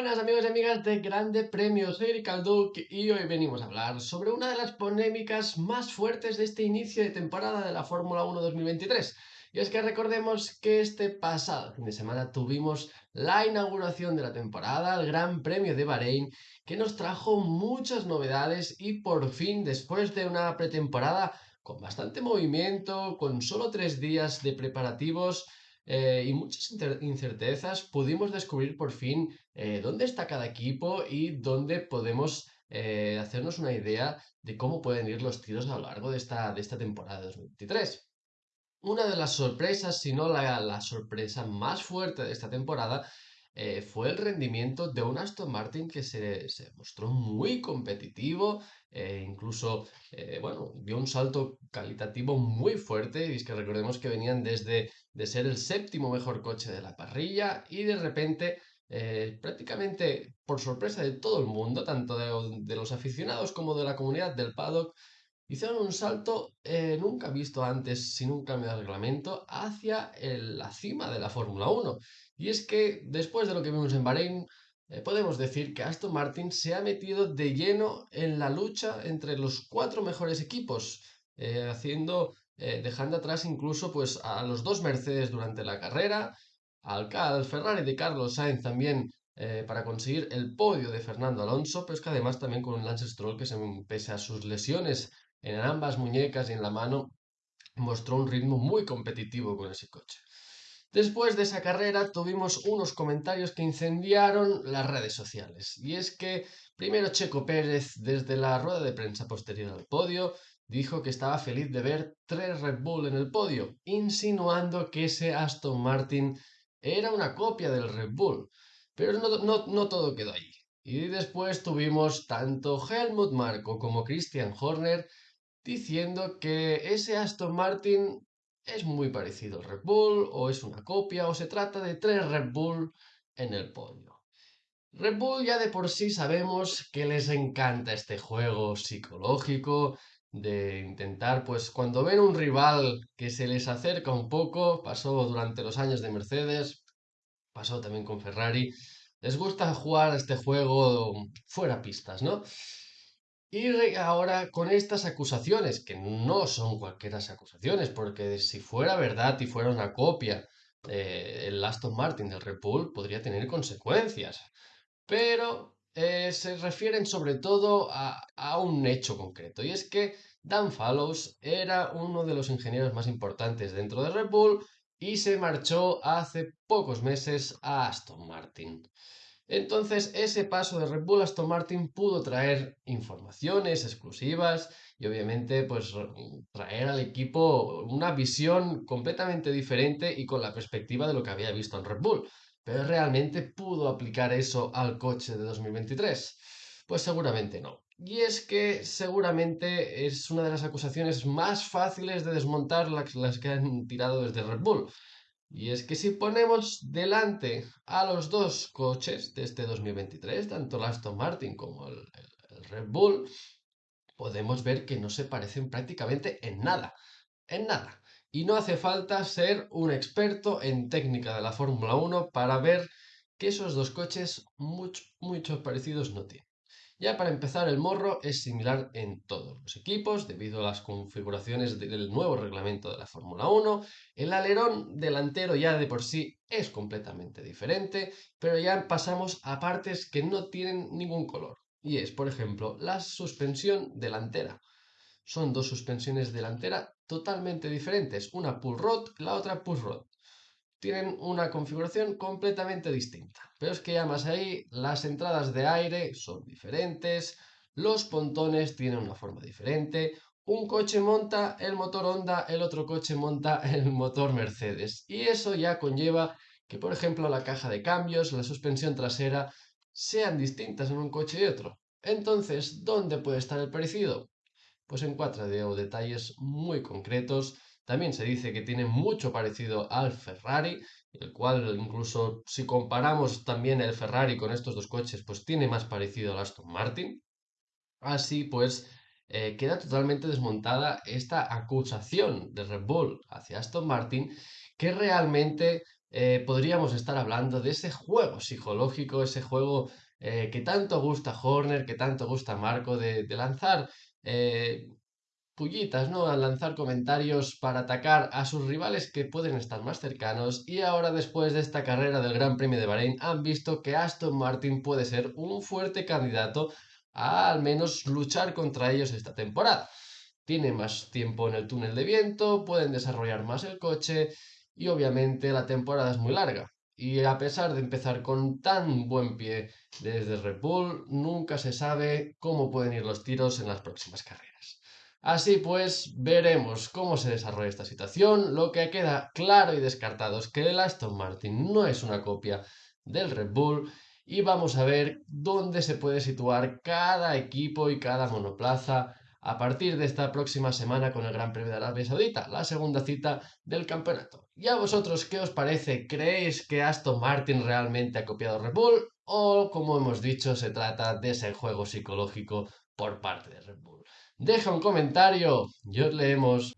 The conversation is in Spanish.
Buenas amigos y amigas de Grande Premio, soy Duque y hoy venimos a hablar sobre una de las polémicas más fuertes de este inicio de temporada de la Fórmula 1 2023. Y es que recordemos que este pasado fin de semana tuvimos la inauguración de la temporada, el Gran Premio de Bahrein, que nos trajo muchas novedades y por fin, después de una pretemporada con bastante movimiento, con solo tres días de preparativos, eh, y muchas incertezas, pudimos descubrir por fin eh, dónde está cada equipo y dónde podemos eh, hacernos una idea de cómo pueden ir los tiros a lo largo de esta, de esta temporada 2023. Una de las sorpresas, si no la, la sorpresa más fuerte de esta temporada, eh, fue el rendimiento de un Aston Martin que se, mostró muy competitivo, eh, incluso, eh, bueno, dio un salto calitativo muy fuerte, y es que recordemos que venían desde de ser el séptimo mejor coche de la parrilla y de repente, prácticamente por sorpresa de todo el mundo, tanto de, de los aficionados como de la comunidad del paddock, hicieron un salto nunca visto antes sin un cambio de reglamento hacia la cima de la Fórmula 1. Y es que después de lo que vimos en Bahrein, eh, podemos decir que Aston Martin se ha metido de lleno en la lucha entre los cuatro mejores equipos, eh, haciendo, eh, dejando atrás incluso pues, a los dos Mercedes durante la carrera, al, al Ferrari de Carlos Sainz también para conseguir el podio de Fernando Alonso, pero es que además también con un Lance Stroll que se, pese a sus lesiones en ambas muñecas y en la mano, mostró un ritmo muy competitivo con ese coche. Después de esa carrera tuvimos unos comentarios que incendiaron las redes sociales. Y es que primero Checo Pérez, desde la rueda de prensa posterior al podio, dijo que estaba feliz de ver tres Red Bull en el podio, insinuando que ese Aston Martin era una copia del Red Bull. Pero no, no todo quedó ahí. Y después tuvimos tanto Helmut Marko como Christian Horner diciendo que ese Aston Martin es muy parecido al Red Bull, o es una copia, o se trata de tres Red Bull en el podio. Red Bull ya de por sí sabemos que les encanta este juego psicológico de intentar, pues cuando ven un rival que se les acerca un poco, pasó durante los años de Mercedes, pasó también con Ferrari, les gusta jugar este juego fuera pistas, ¿no? Y ahora con estas acusaciones, que no son cualquiera acusaciones, porque si fuera verdad y fuera una copia del Aston Martin del Red Bull, podría tener consecuencias. Pero eh, se refieren sobre todo a, a, un hecho concreto, y es que Dan Fallows era uno de los ingenieros más importantes dentro de Red Bull y se marchó hace pocos meses a Aston Martin. Entonces, ese paso de Red Bull Aston Martin pudo traer informaciones exclusivas y obviamente pues traer al equipo una visión completamente diferente y con la perspectiva de lo que había visto en Red Bull. Pero realmente pudo aplicar eso al coche de 2023? Pues seguramente no. Y es que seguramente es una de las acusaciones más fáciles de desmontar las que han tirado desde Red Bull. Y es que si ponemos delante a los dos coches de este 2023, tanto el Aston Martin como el, Red Bull, podemos ver que no se parecen prácticamente en nada. En nada. Y no hace falta ser un experto en técnica de la Fórmula 1 para ver que esos dos coches muchos muchos parecidos no tienen. Ya para empezar, el morro es similar en todos los equipos debido a las configuraciones del nuevo reglamento de la Fórmula 1. El alerón delantero ya de por sí es completamente diferente, pero ya pasamos a partes que no tienen ningún color. Y es, por ejemplo, la suspensión delantera. Son dos suspensiones delantera totalmente diferentes, una pull rod, la otra push rod tienen una configuración completamente distinta. Pero es que ya más ahí, las entradas de aire son diferentes, los pontones tienen una forma diferente, un coche monta el motor Honda, el otro coche monta el motor Mercedes. Y eso ya conlleva que, por ejemplo, la caja de cambios, la suspensión trasera, sean distintas en un coche y otro. Entonces, ¿dónde puede estar el parecido? Pues en cuatro detalles muy concretos también se dice que tiene mucho parecido al Ferrari, el cual incluso si comparamos también el Ferrari con estos dos coches, pues tiene más parecido al Aston Martin. Así pues, eh, queda totalmente desmontada esta acusación de Red Bull hacia Aston Martin, que realmente eh, podríamos estar hablando de ese juego psicológico, ese juego eh, que tanto gusta Horner, que tanto gusta Marco, de, lanzar pullitas, ¿no? Al lanzar comentarios para atacar a sus rivales que pueden estar más cercanos y ahora después de esta carrera del Gran Premio de Bahrein han visto que Aston Martin puede ser un fuerte candidato a al menos luchar contra ellos esta temporada. Tienen más tiempo en el túnel de viento, pueden desarrollar más el coche y obviamente la temporada es muy larga. Y a pesar de empezar con tan buen pie desde Red Bull, nunca se sabe cómo pueden ir los tiros en las próximas carreras. Así pues, veremos cómo se desarrolla esta situación. Lo que queda claro y descartado es que el Aston Martin no es una copia del Red Bull y vamos a ver dónde se puede situar cada equipo y cada monoplaza a partir de esta próxima semana con el Gran Premio de Arabia Saudita, la segunda cita del campeonato. ¿Y a vosotros qué os parece? ¿Creéis que Aston Martin realmente ha copiado Red Bull? ¿O, como hemos dicho, se trata de ese juego psicológico por parte de Red Bull? Deja un comentario y os leemos.